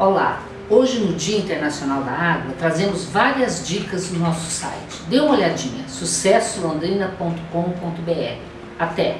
Olá, hoje no Dia Internacional da Água trazemos várias dicas no nosso site. Dê uma olhadinha, sucessolondrina.com.br. Até!